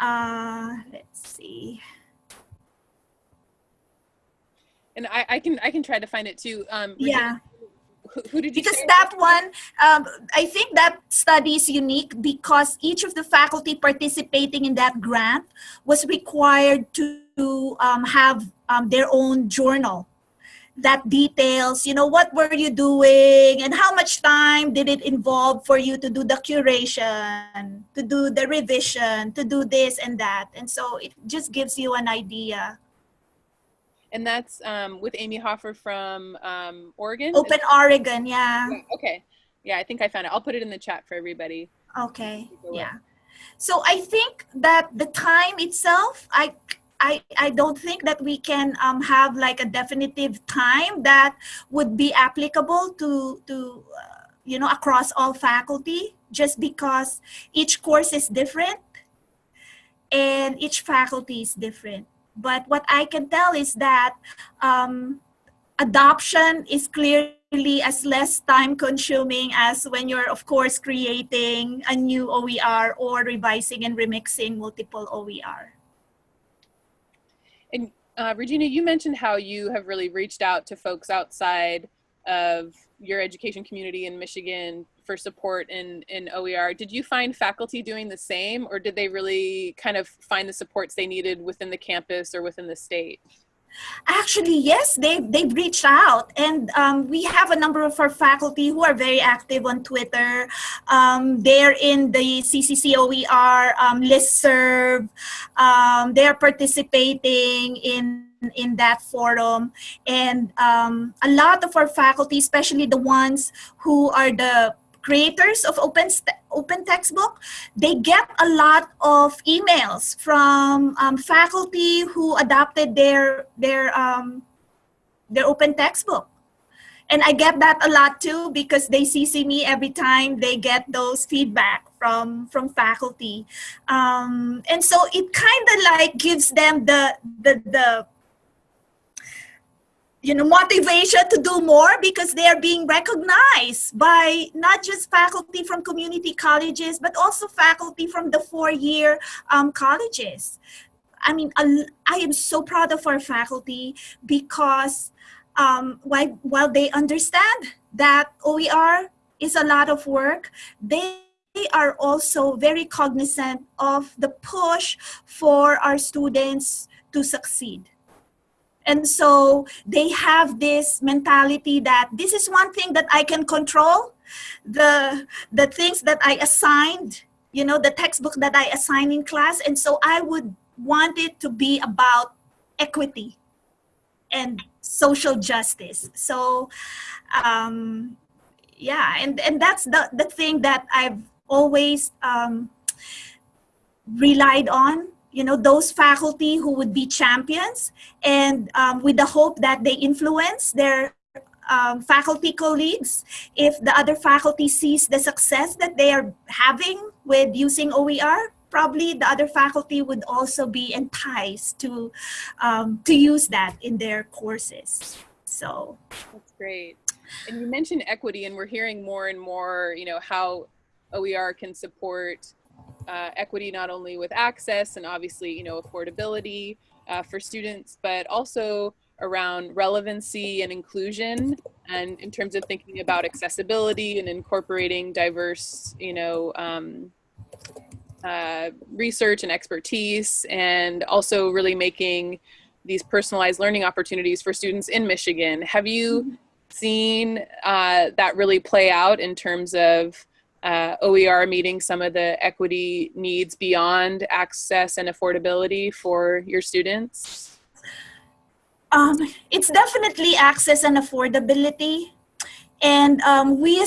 uh, let's see. And I, I can I can try to find it too. Um, yeah who, did you because that one um, i think that study is unique because each of the faculty participating in that grant was required to um, have um, their own journal that details you know what were you doing and how much time did it involve for you to do the curation to do the revision to do this and that and so it just gives you an idea and that's um, with Amy Hofer from um, Oregon? Open Oregon, yeah. Okay. Yeah, I think I found it. I'll put it in the chat for everybody. Okay, yeah. So I think that the time itself, I, I, I don't think that we can um, have like a definitive time that would be applicable to, to uh, you know, across all faculty just because each course is different and each faculty is different. But what I can tell is that um, adoption is clearly as less time consuming as when you're of course creating a new OER or revising and remixing multiple OER. Uh, Regina, you mentioned how you have really reached out to folks outside of your education community in Michigan for support in, in OER. Did you find faculty doing the same or did they really kind of find the supports they needed within the campus or within the state? Actually, yes, they, they've reached out and um, we have a number of our faculty who are very active on Twitter. Um, they're in the CCCOER um, listserv. Um, they're participating in in that forum and um, a lot of our faculty especially the ones who are the creators of open open textbook they get a lot of emails from um, faculty who adopted their their um, their open textbook. And I get that a lot too because they CC me every time they get those feedback from from faculty. Um, and so it kind of like gives them the the the you know, motivation to do more because they are being recognized by not just faculty from community colleges, but also faculty from the four-year um, colleges. I mean, I am so proud of our faculty because um, while, while they understand that OER is a lot of work, they are also very cognizant of the push for our students to succeed. And so they have this mentality that this is one thing that I can control. The, the things that I assigned, you know, the textbook that I assigned in class. And so I would want it to be about equity and social justice. So, um, yeah, and, and that's the, the thing that I've always um, relied on you know, those faculty who would be champions and um, with the hope that they influence their um, faculty colleagues. If the other faculty sees the success that they are having with using OER, probably the other faculty would also be enticed to, um, to use that in their courses. So. That's great. And you mentioned equity and we're hearing more and more, you know, how OER can support uh, equity not only with access and obviously you know affordability uh, for students but also around relevancy and inclusion and in terms of thinking about accessibility and incorporating diverse you know um, uh, research and expertise and also really making these personalized learning opportunities for students in Michigan. Have you mm-hmm. seen uh, that really play out in terms of uh, OER meeting some of the equity needs beyond access and affordability for your students? Um, it's definitely access and affordability. And um, we,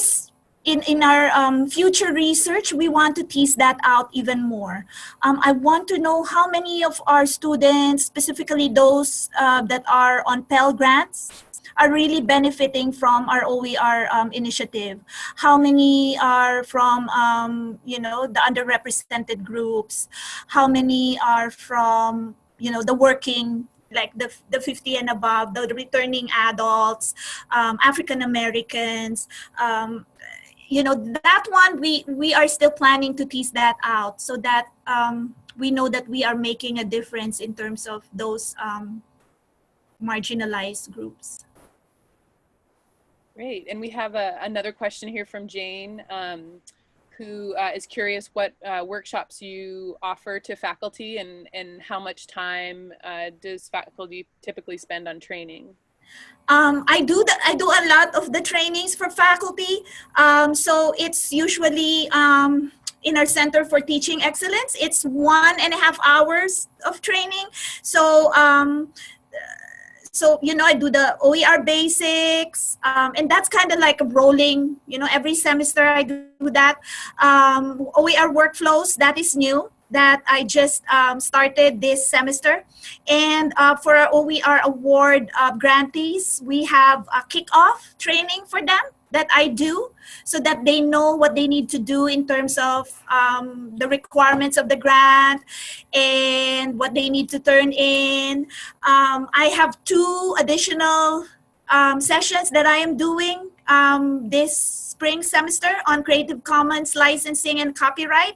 in, in our um, future research, we want to tease that out even more. Um, I want to know how many of our students, specifically those uh, that are on Pell Grants, are really benefiting from our OER um, initiative? How many are from, um, you know, the underrepresented groups? How many are from, you know, the working like the, the 50 and above, the, returning adults, um, African Americans, um, you know, that one, we, we are still planning to tease that out so that um, we know that we are making a difference in terms of those um, marginalized groups. Great. And we have a, another question here from Jane, um, who uh, is curious what uh, workshops you offer to faculty and, and how much time uh, does faculty typically spend on training? Um, I do the, I do a lot of the trainings for faculty. Um, so it's usually um, in our Center for Teaching Excellence. It's one and a half hours of training. So um, so you know i do the oer basics um, and that's kind of like a rolling you know every semester i do that. Um, oer workflows that is new that i just um, started this semester. And uh, for our oer award uh, grantees we have a kickoff training for them that I do so that they know what they need to do in terms of um, the requirements of the grant and what they need to turn in. Um, I have two additional um, sessions that I am doing um, this spring semester on Creative Commons licensing and copyright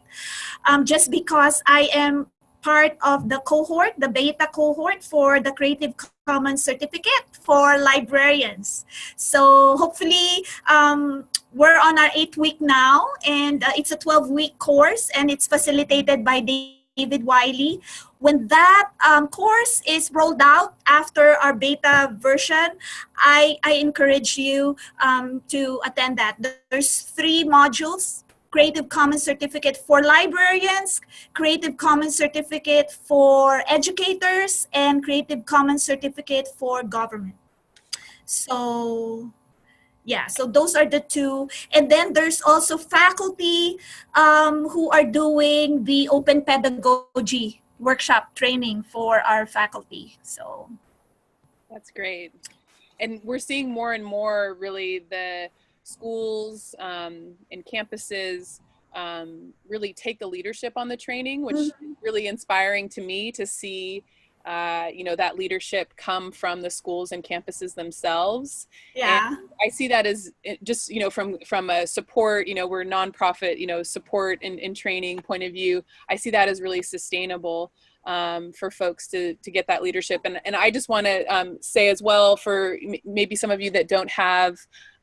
um, just because I am part of the cohort, the beta cohort for the Creative Commons certificate for librarians. So hopefully um, we're on our eighth week now and uh, it's a 12 week course and it's facilitated by David Wiley. When that um, course is rolled out after our beta version, I, I encourage you um, to attend that. There's three modules Creative Commons certificate for librarians, Creative Commons certificate for educators, and Creative Commons certificate for government. So yeah, so those are the two. And then there's also faculty um, who are doing the open pedagogy workshop training for our faculty. So that's great. And we're seeing more and more really the schools um, and campuses um, really take the leadership on the training, which mm -hmm. is really inspiring to me to see, uh, you know, that leadership come from the schools and campuses themselves. Yeah, and I see that as eh, just you know from from a support, you know, we're nonprofit, you know, support and, and training point of view. I see that as really sustainable. Um, for folks to to get that leadership. And and I just want to um, say as well for maybe some of you that don't have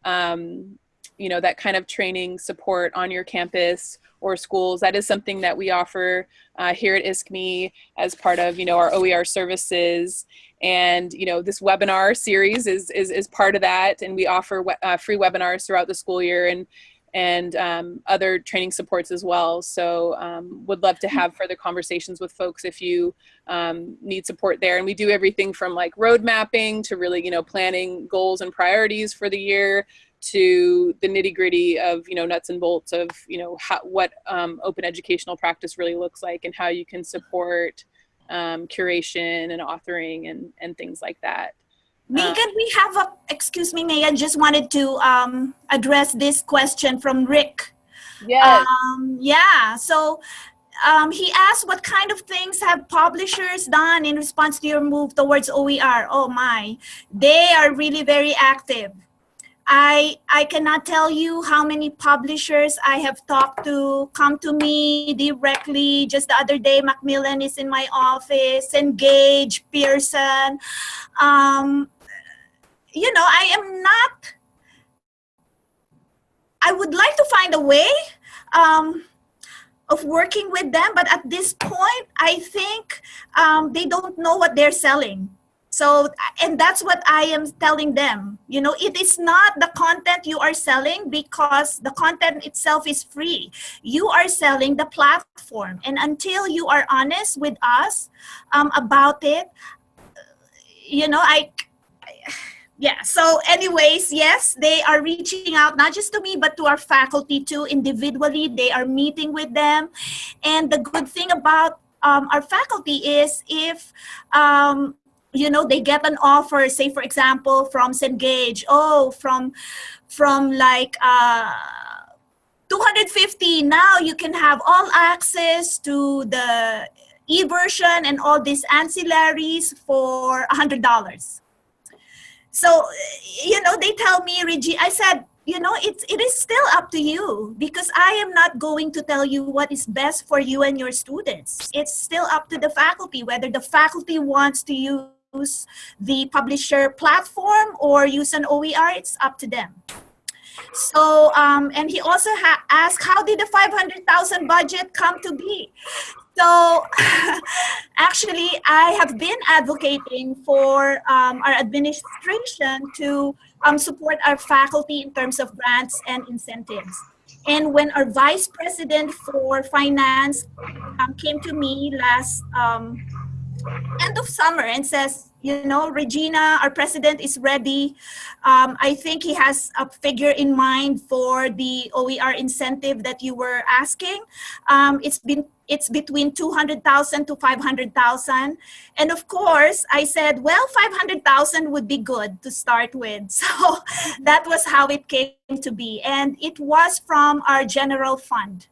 um, you know, that kind of training support on your campus or schools. That is something that we offer uh, here at ISKME as part of, you know, our OER services. And, you know, this webinar series is, is, is part of that. And we offer we uh, free webinars throughout the school year and, and um, other training supports as well. So um, would love to have further conversations with folks if you um, need support there. And we do everything from like road mapping to really, you know, planning goals and priorities for the year to the nitty gritty of you know nuts and bolts of you know how, what um, open educational practice really looks like and how you can support um, curation and authoring and and things like that. Megan, uh, we have a excuse me, Megan. Just wanted to um, address this question from Rick. Yes. Um, yeah. So um, he asked what kind of things have publishers done in response to your move towards OER? Oh my, they are really very active. I, I cannot tell you how many publishers I have talked to come to me directly. Just the other day, Macmillan is in my office, Cengage, Pearson. Um, you know, I am not, I would like to find a way um, of working with them, but at this point, I think um, they don't know what they're selling. So, and that's what I am telling them. You know, it is not the content you are selling because the content itself is free. You are selling the platform. And until you are honest with us um, about it, you know, I, yeah. So anyways, yes, they are reaching out, not just to me, but to our faculty too, individually. They are meeting with them. And the good thing about um, our faculty is if um, you know they get an offer say for example from Cengage oh from from like uh 250 now you can have all access to the e-version and all these ancillaries for a hundred dollars so you know they tell me Reggie I said you know it's it is still up to you because I am not going to tell you what is best for you and your students it's still up to the faculty whether the faculty wants to use the publisher platform or use an OER, it's up to them. So, um, and he also asked, how did the 500,000 budget come to be? So, [laughs] actually, I have been advocating for um, our administration to um, support our faculty in terms of grants and incentives. And when our vice president for finance um, came to me last um, end of summer and says, you know, Regina, our president is ready. Um, I think he has a figure in mind for the OER incentive that you were asking. Um, it's been it's between 200,000 to 500,000. And of course, I said, well, 500,000 would be good to start with. [laughs] So that was how it came to be. And it was from our general fund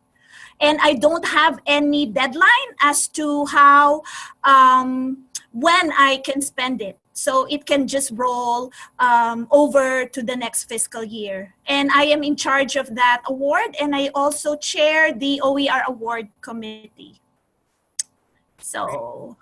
and I don't have any deadline as to how, um, when I can spend it. So it can just roll um, over to the next fiscal year. And I am in charge of that award and I also chair the OER award committee. So.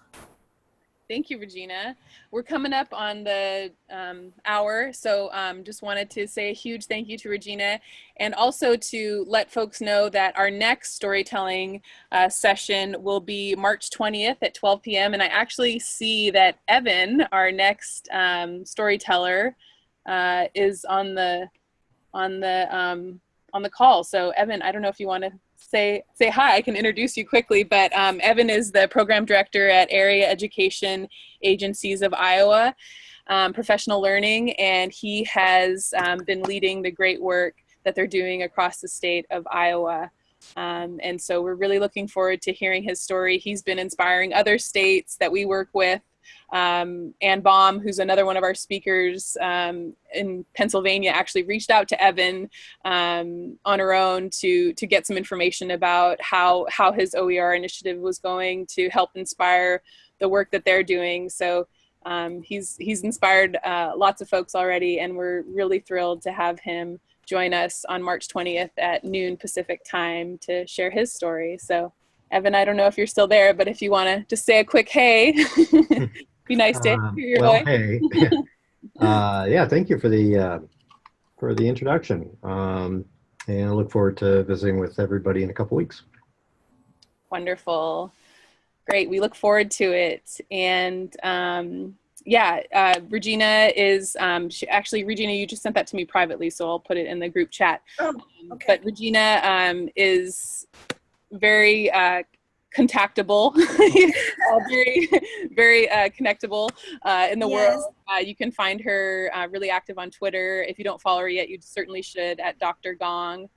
Thank you, Regina. We're coming up on the um, hour, so um, just wanted to say a huge thank you to Regina and also to let folks know that our next storytelling uh, session will be March 20th at 12 p.m. And I actually see that Evan, our next um, storyteller, uh, is on the on the um, on the call. So Evan, I don't know if you want to say say hi. I can introduce you quickly, but um, Evan is the program director at Area Education Agencies of Iowa, um, Professional Learning, and he has um, been leading the great work that they're doing across the state of Iowa. Um, and so we're really looking forward to hearing his story. He's been inspiring other states that we work with um, Ann Baum, who's another one of our speakers um, in Pennsylvania, actually reached out to Evan um, on her own to to get some information about how how his OER initiative was going to help inspire the work that they're doing. So um, he's he's inspired uh, lots of folks already, and we're really thrilled to have him join us on March 20th at noon Pacific time to share his story. So. Evan, I don't know if you're still there, but if you want to just say a quick hey, [laughs] be nice to Um, hear your well, voice. hey. [laughs] uh, yeah, thank you for the uh, for the introduction, um, and I look forward to visiting with everybody in a couple weeks. Wonderful. Great. We look forward to it. And um, yeah, uh, Regina is um, she, actually, Regina, you just sent that to me privately, so I'll put it in the group chat. Oh, Um, okay. But Regina um, is very uh, contactable, [laughs] uh, very, very uh, connectable uh, in the Yes. world. Uh, you can find her uh, really active on Twitter. If you don't follow her yet, you certainly should at Dr. Gong,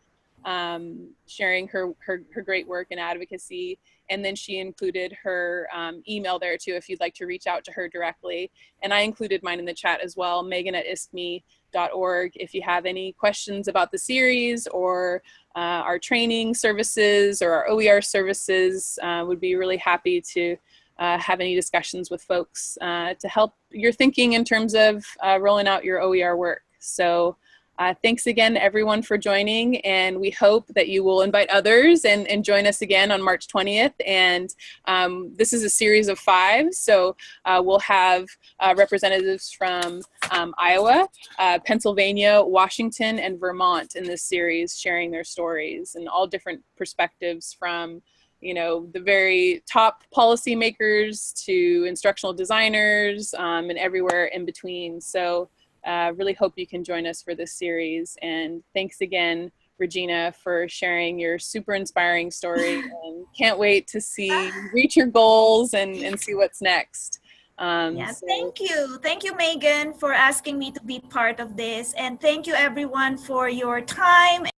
um, sharing her, her, her great work and advocacy. And then she included her um, email there too, if you'd like to reach out to her directly. And I included mine in the chat as well, megan at iskme.org. If you have any questions about the series or uh, our training services or our OER services, uh, would be really happy to uh, have any discussions with folks uh, to help your thinking in terms of uh, rolling out your OER work. So uh, thanks again everyone for joining and we hope that you will invite others and, and join us again on March 20th. And um, this is a series of five, so uh, we'll have uh, representatives from um, Iowa, uh, Pennsylvania, Washington, and Vermont in this series sharing their stories and all different perspectives from you know, the very top policymakers to instructional designers um, and everywhere in between. So uh, really hope you can join us for this series. And thanks again, Regina, for sharing your super inspiring story [laughs] and can't wait to see reach your goals and, and see what's next. Um, Yeah, so- thank you. Thank you, Megan, for asking me to be part of this. And thank you, everyone, for your time